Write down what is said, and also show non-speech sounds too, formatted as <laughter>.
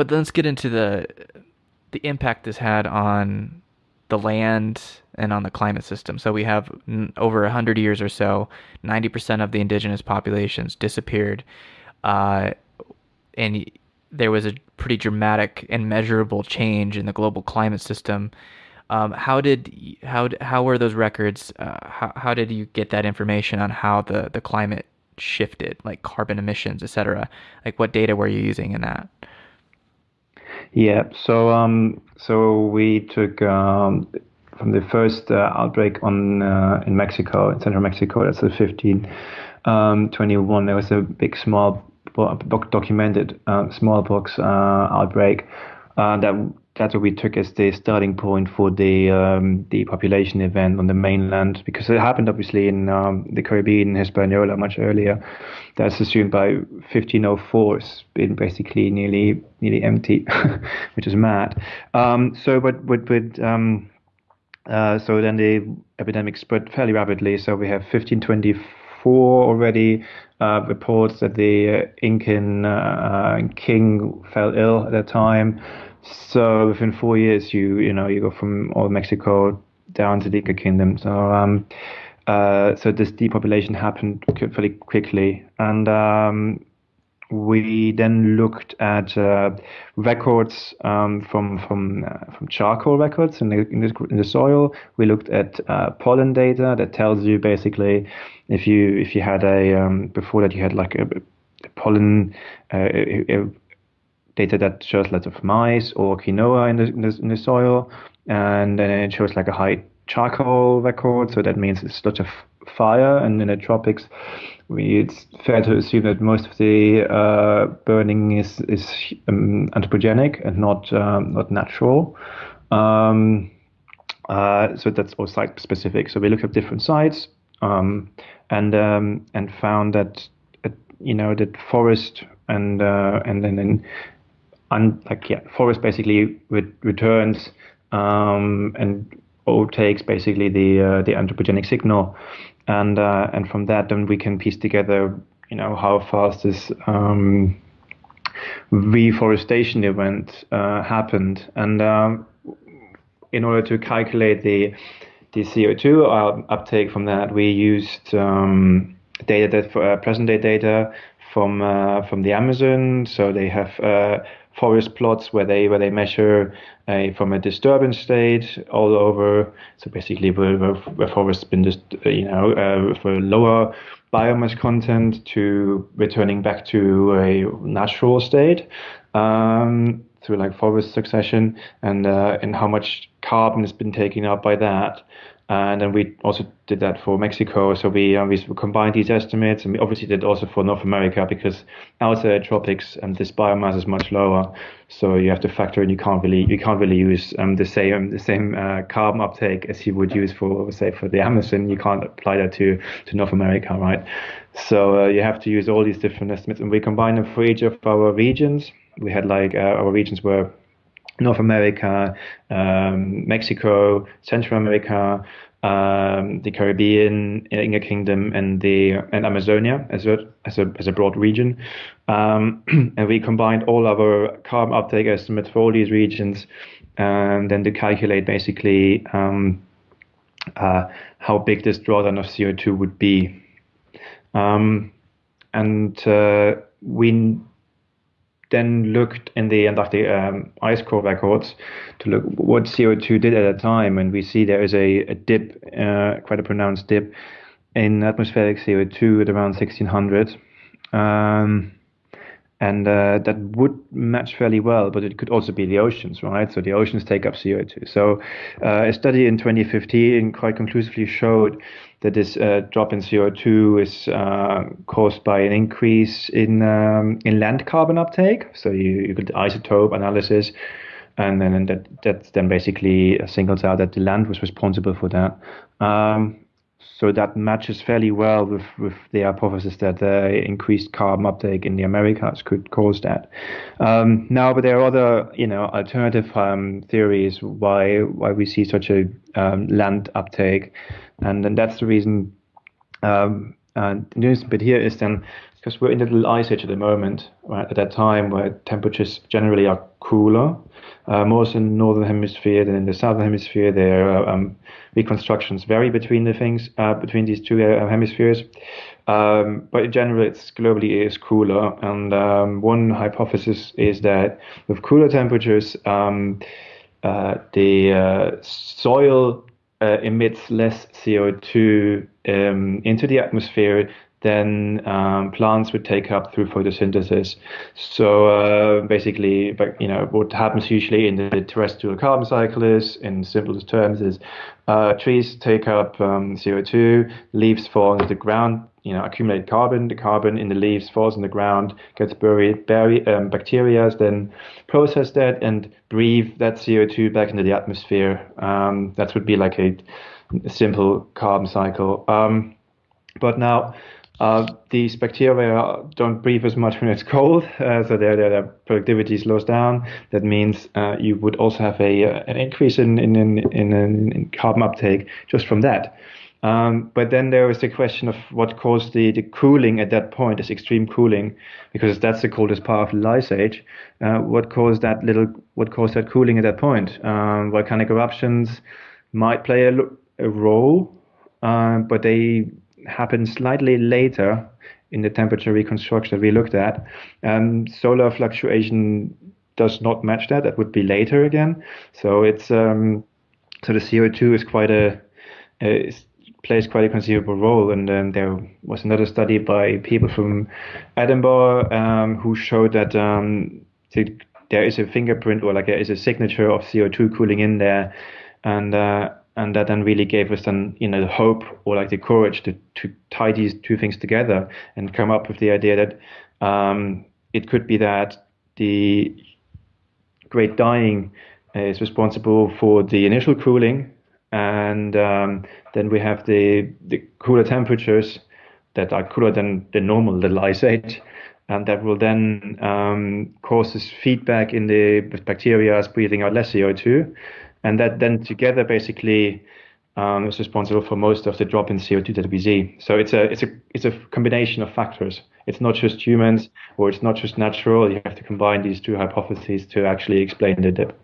but let's get into the the impact this had on the land and on the climate system. So we have over 100 years or so, 90% of the indigenous populations disappeared. Uh, and there was a pretty dramatic and measurable change in the global climate system. Um, how did how how were those records? Uh, how how did you get that information on how the the climate shifted, like carbon emissions, et cetera? Like what data were you using in that? Yeah, so um, so we took um, from the first uh, outbreak on uh, in Mexico, in central Mexico. That's the 15, um, 21. There was a big small documented uh, smallpox uh, outbreak uh, that that's what we took as the starting point for the um, the population event on the mainland because it happened obviously in um, the Caribbean, Hispaniola, much earlier. That's assumed by 1504. It's been basically nearly nearly empty, <laughs> which is mad. Um, so, but but but um, uh, so then the epidemic spread fairly rapidly. So we have 1524 already uh, reports that the Incan uh, king fell ill at that time. So within four years, you you know you go from all Mexico down to the Inca Kingdom. So um, uh, so this depopulation happened fairly quickly, and um, we then looked at uh, records um, from from uh, from charcoal records in the, in the, in the soil. We looked at uh, pollen data that tells you basically if you if you had a um, before that you had like a, a pollen uh, a, data that shows lots of maize or quinoa in the, in the, in the soil, and then it shows like a high charcoal record. So that means it's lots of fire, and in the tropics, we, it's fair to assume that most of the uh, burning is is um, anthropogenic and not um, not natural. Um, uh, so that's all site specific. So we looked at different sites um, and um, and found that uh, you know that forest and uh, and then un, like yeah, forest basically re- returns um, and or takes basically the uh, the anthropogenic signal, and uh, and from that then we can piece together you know how fast this um, reforestation event uh, happened, and um, in order to calculate the the CO2 uh, uptake from that, we used um, data that for uh, present day data from uh, from the Amazon. So they have uh, forest plots where they where they measure a, from a disturbance state all over. So basically, where, where, where forests been just you know uh, for lower biomass content to returning back to a natural state. Um, through like forest succession and uh, and how much carbon has been taken up by that and then we also did that for Mexico. So we, uh, we combined these estimates, and we obviously did also for North America because outside tropics and um, this biomass is much lower. So you have to factor in you can't really you can't really use um, the same the same uh, carbon uptake as you would use for say for the Amazon. You can't apply that to to North America, right? So uh, you have to use all these different estimates, and we combine them for each of our regions. We had like uh, our regions were North America, um, Mexico, Central America, um, the Caribbean, Inca Kingdom, and the and Amazonia as a as a as a broad region, um, <clears throat> and we combined all our carbon uptake estimates for all these regions, and then to calculate basically um, uh, how big this drawdown of CO2 would be, um, and uh, we then looked in the Antarctic um, ice core records to look what CO2 did at that time, and we see there is a, a dip, uh, quite a pronounced dip in atmospheric CO2 at around 1600. Um, and uh, that would match fairly well, but it could also be the oceans, right? So the oceans take up CO2. So uh, a study in 2015 quite conclusively showed that this uh, drop in CO2 is uh, caused by an increase in um, in land carbon uptake. So you, you could isotope analysis, and then and that that then basically singles out that the land was responsible for that. Um, so that matches fairly well with, with the hypothesis that uh, increased carbon uptake in the Americas could cause that. Um, now, but there are other, you know, alternative um, theories why why we see such a um, land uptake, and, and that's the reason. Um, and the news bit here is then because we're in the little ice age at the moment, right? At that time where temperatures generally are cooler, uh, more in the northern hemisphere than in the southern hemisphere. Their um, reconstructions vary between the things uh, between these two uh, hemispheres. Um, but in general, it's globally is cooler. And um, one hypothesis is that with cooler temperatures, um, uh, the uh, soil uh, emits less CO2 um, into the atmosphere than um, plants would take up through photosynthesis. So uh, basically, you know, what happens usually in the terrestrial carbon cycle is, in simplest terms, is uh, trees take up um, CO2, leaves fall into the ground, you know, accumulate carbon. The carbon in the leaves falls in the ground, gets buried. Berry, um, bacteria then process that and breathe that CO2 back into the atmosphere. Um, that would be like a, a simple carbon cycle. Um, but now, uh, these bacteria don't breathe as much <laughs> when it's cold, uh, so their, their productivity slows down. That means uh, you would also have a uh, an increase in in, in in, carbon uptake just from that. Um, but then there is the question of what caused the, the cooling at that point, this extreme cooling, because that's the coldest part of the ice age. What caused that little, what caused that cooling at that point? Um, volcanic eruptions might play a, a role, uh, but they happen slightly later in the temperature reconstruction we looked at. Um, solar fluctuation does not match that. That would be later again. So it's um, so the CO2 is quite a, a plays quite a considerable role. And then there was another study by people from Edinburgh um, who showed that um, there is a fingerprint or like there is a signature of CO2 cooling in there, and uh, and that then really gave us then you know the hope or like the courage to to tie these two things together and come up with the idea that um, it could be that the great dying is responsible for the initial cooling and um, then we have the the cooler temperatures that are cooler than the normal the ice age, and that will then um, causes feedback in the bacteria as breathing out less CO2, and that then together basically um, is responsible for most of the drop in CO2 that we see. So it's a it's a it's a combination of factors. It's not just humans or it's not just natural. You have to combine these two hypotheses to actually explain the dip.